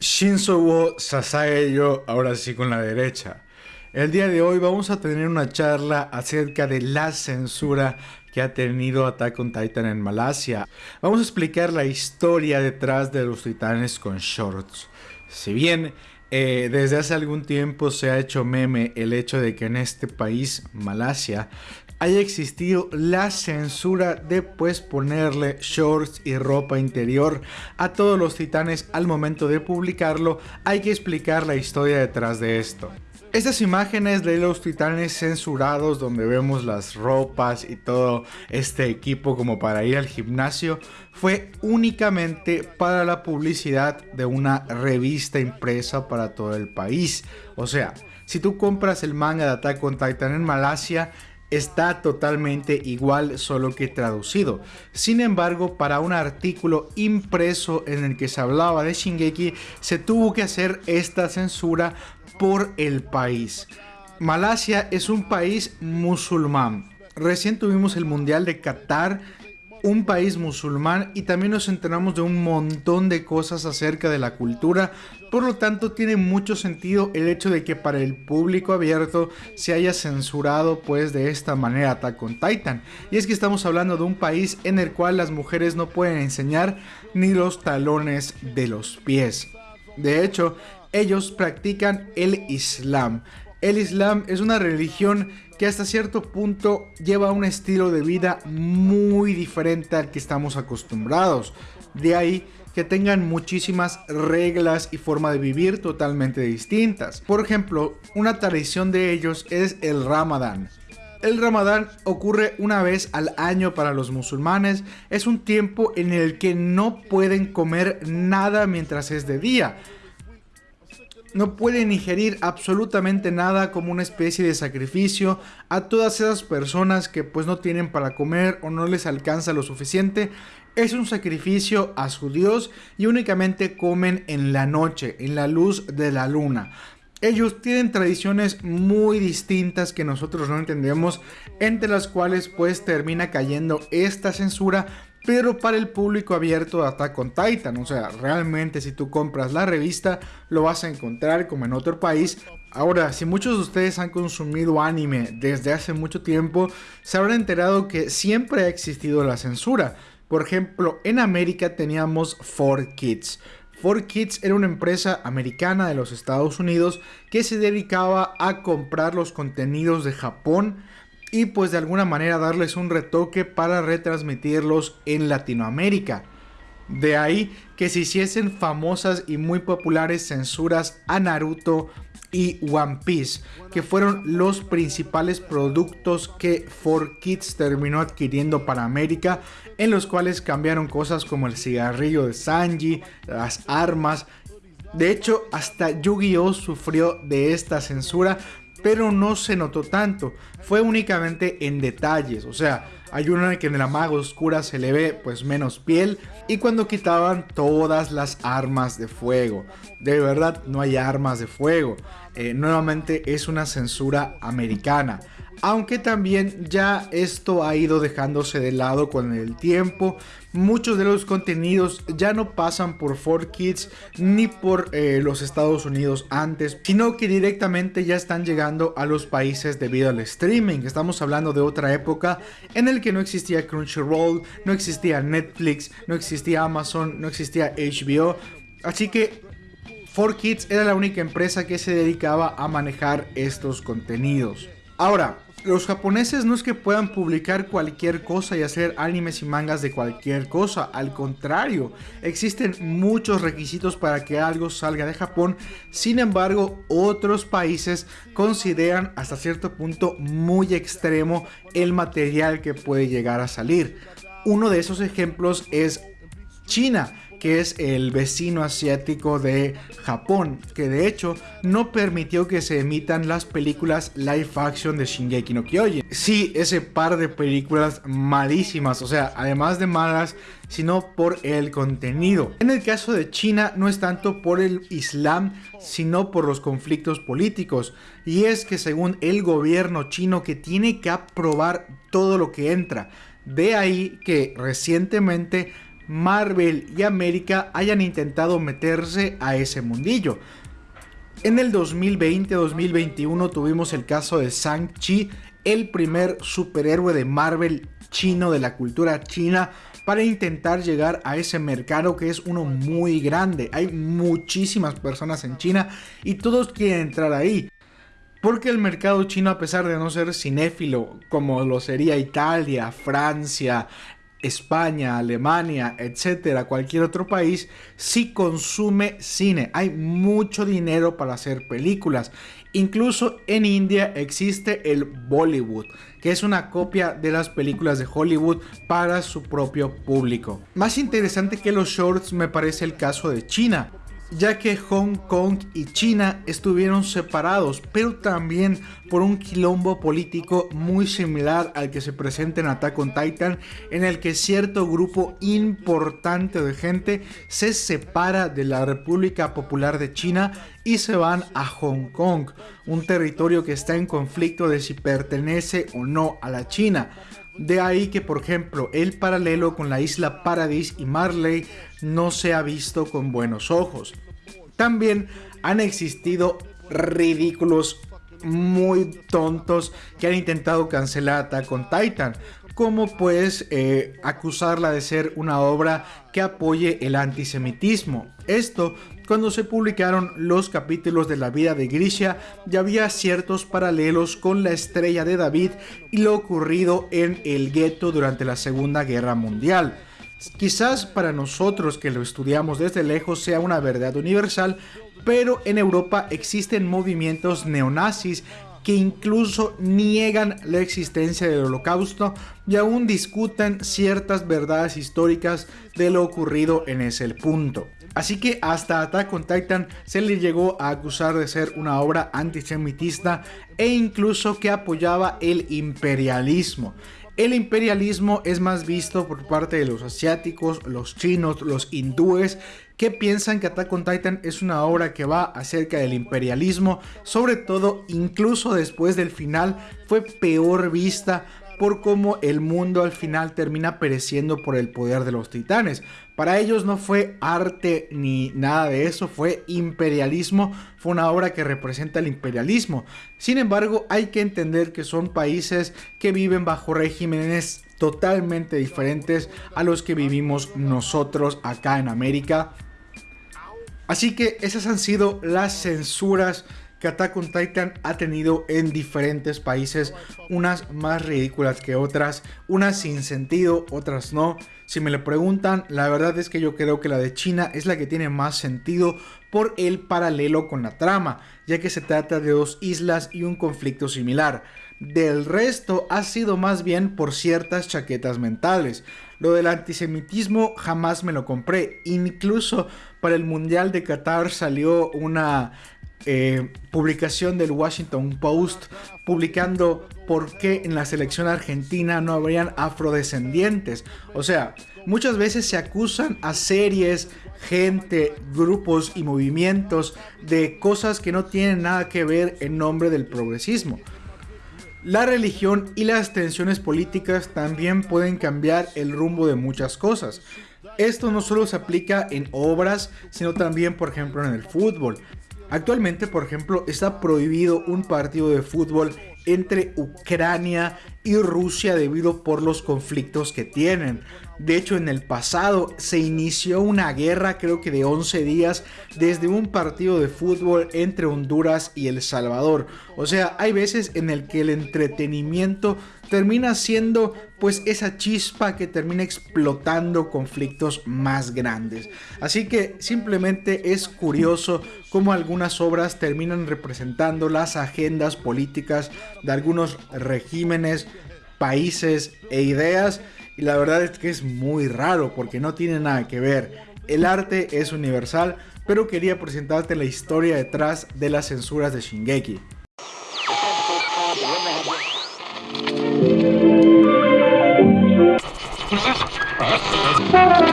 Shinzo wo Sasaeyo, ahora sí con la derecha. El día de hoy vamos a tener una charla acerca de la censura que ha tenido Attack on Titan en Malasia. Vamos a explicar la historia detrás de los titanes con shorts. Si bien eh, desde hace algún tiempo se ha hecho meme el hecho de que en este país, Malasia, haya existido la censura de pues ponerle shorts y ropa interior a todos los titanes al momento de publicarlo, hay que explicar la historia detrás de esto. Estas imágenes de los titanes censurados donde vemos las ropas y todo este equipo como para ir al gimnasio fue únicamente para la publicidad de una revista impresa para todo el país. O sea, si tú compras el manga de Attack on Titan en Malasia, está totalmente igual solo que traducido. Sin embargo, para un artículo impreso en el que se hablaba de Shingeki, se tuvo que hacer esta censura por el país. Malasia es un país musulmán. Recién tuvimos el Mundial de Qatar un país musulmán y también nos enteramos de un montón de cosas acerca de la cultura. Por lo tanto, tiene mucho sentido el hecho de que para el público abierto se haya censurado pues de esta manera Attack Titan. Y es que estamos hablando de un país en el cual las mujeres no pueden enseñar ni los talones de los pies. De hecho, ellos practican el Islam. El Islam es una religión que hasta cierto punto lleva un estilo de vida muy diferente al que estamos acostumbrados. De ahí que tengan muchísimas reglas y forma de vivir totalmente distintas. Por ejemplo, una tradición de ellos es el Ramadán. El Ramadán ocurre una vez al año para los musulmanes. Es un tiempo en el que no pueden comer nada mientras es de día no pueden ingerir absolutamente nada como una especie de sacrificio a todas esas personas que pues no tienen para comer o no les alcanza lo suficiente. Es un sacrificio a su Dios y únicamente comen en la noche, en la luz de la luna. Ellos tienen tradiciones muy distintas que nosotros no entendemos, entre las cuales pues termina cayendo esta censura pero para el público abierto de Attack on Titan. O sea, realmente si tú compras la revista lo vas a encontrar como en otro país. Ahora, si muchos de ustedes han consumido anime desde hace mucho tiempo, se habrán enterado que siempre ha existido la censura. Por ejemplo, en América teníamos 4Kids. 4Kids era una empresa americana de los Estados Unidos que se dedicaba a comprar los contenidos de Japón y pues de alguna manera darles un retoque para retransmitirlos en Latinoamérica. De ahí que se hiciesen famosas y muy populares censuras a Naruto y One Piece, que fueron los principales productos que 4Kids terminó adquiriendo para América, en los cuales cambiaron cosas como el cigarrillo de Sanji, las armas. De hecho, hasta Yu-Gi-Oh sufrió de esta censura pero no se notó tanto, fue únicamente en detalles, o sea, hay una que en la maga oscura se le ve pues menos piel y cuando quitaban todas las armas de fuego. De verdad no hay armas de fuego. Eh, nuevamente es una censura americana aunque también ya esto ha ido dejándose de lado con el tiempo. Muchos de los contenidos ya no pasan por 4Kids ni por eh, los Estados Unidos antes, sino que directamente ya están llegando a los países debido al streaming. Estamos hablando de otra época en el que no existía Crunchyroll, no existía Netflix, no existía Amazon, no existía HBO. Así que 4Kids era la única empresa que se dedicaba a manejar estos contenidos. Ahora, los japoneses no es que puedan publicar cualquier cosa y hacer animes y mangas de cualquier cosa, al contrario, existen muchos requisitos para que algo salga de Japón, sin embargo otros países consideran hasta cierto punto muy extremo el material que puede llegar a salir. Uno de esos ejemplos es China, que es el vecino asiático de Japón, que de hecho no permitió que se emitan las películas live action de Shingeki no Kyojin. Sí, ese par de películas malísimas, o sea, además de malas, sino por el contenido. En el caso de China no es tanto por el Islam, sino por los conflictos políticos. Y es que según el gobierno chino que tiene que aprobar todo lo que entra. De ahí que recientemente Marvel y América hayan intentado meterse a ese mundillo. En el 2020-2021 tuvimos el caso de Shang-Chi, el primer superhéroe de Marvel chino de la cultura china para intentar llegar a ese mercado que es uno muy grande. Hay muchísimas personas en China y todos quieren entrar ahí. Porque el mercado chino, a pesar de no ser cinéfilo como lo sería Italia, Francia, España, Alemania, etcétera, cualquier otro país, sí consume cine. Hay mucho dinero para hacer películas. Incluso en India existe el Bollywood, que es una copia de las películas de Hollywood para su propio público. Más interesante que los shorts me parece el caso de China ya que Hong Kong y China estuvieron separados, pero también por un quilombo político muy similar al que se presenta en Attack on Titan, en el que cierto grupo importante de gente se separa de la República Popular de China y se van a Hong Kong, un territorio que está en conflicto de si pertenece o no a la China. De ahí que, por ejemplo, el paralelo con la isla Paradis y Marley no se ha visto con buenos ojos. También han existido ridículos muy tontos que han intentado cancelar Attack con Titan, como pues eh, acusarla de ser una obra que apoye el antisemitismo. Esto cuando se publicaron los capítulos de la vida de Grisha ya había ciertos paralelos con la estrella de David y lo ocurrido en el gueto durante la Segunda Guerra Mundial. Quizás para nosotros que lo estudiamos desde lejos sea una verdad universal, pero en Europa existen movimientos neonazis que incluso niegan la existencia del holocausto y aún discuten ciertas verdades históricas de lo ocurrido en ese punto. Así que hasta Attack on Titan se le llegó a acusar de ser una obra antisemitista e incluso que apoyaba el imperialismo. El imperialismo es más visto por parte de los asiáticos, los chinos, los hindúes, que piensan que Attack on Titan es una obra que va acerca del imperialismo, sobre todo incluso después del final fue peor vista por cómo el mundo al final termina pereciendo por el poder de los titanes. Para ellos no fue arte ni nada de eso, fue imperialismo, fue una obra que representa el imperialismo. Sin embargo, hay que entender que son países que viven bajo regímenes totalmente diferentes a los que vivimos nosotros acá en América. Así que esas han sido las censuras que Attack Titan ha tenido en diferentes países, unas más ridículas que otras, unas sin sentido, otras no. Si me lo preguntan, la verdad es que yo creo que la de China es la que tiene más sentido por el paralelo con la trama, ya que se trata de dos islas y un conflicto similar. Del resto ha sido más bien por ciertas chaquetas mentales. Lo del antisemitismo jamás me lo compré. Incluso para el Mundial de Qatar salió una eh, publicación del Washington Post publicando por qué en la selección argentina no habrían afrodescendientes. O sea, muchas veces se acusan a series, gente, grupos y movimientos de cosas que no tienen nada que ver en nombre del progresismo. La religión y las tensiones políticas también pueden cambiar el rumbo de muchas cosas. Esto no solo se aplica en obras, sino también, por ejemplo, en el fútbol. Actualmente, por ejemplo, está prohibido un partido de fútbol entre Ucrania y Rusia debido por los conflictos que tienen. De hecho, en el pasado se inició una guerra, creo que de 11 días, desde un partido de fútbol entre Honduras y El Salvador. O sea, hay veces en el que el entretenimiento termina siendo pues esa chispa que termina explotando conflictos más grandes. Así que simplemente es curioso cómo algunas obras terminan representando las agendas políticas de algunos regímenes, países e ideas y la verdad es que es muy raro porque no tiene nada que ver. El arte es universal, pero quería presentarte la historia detrás de las censuras de Shingeki. Gracias.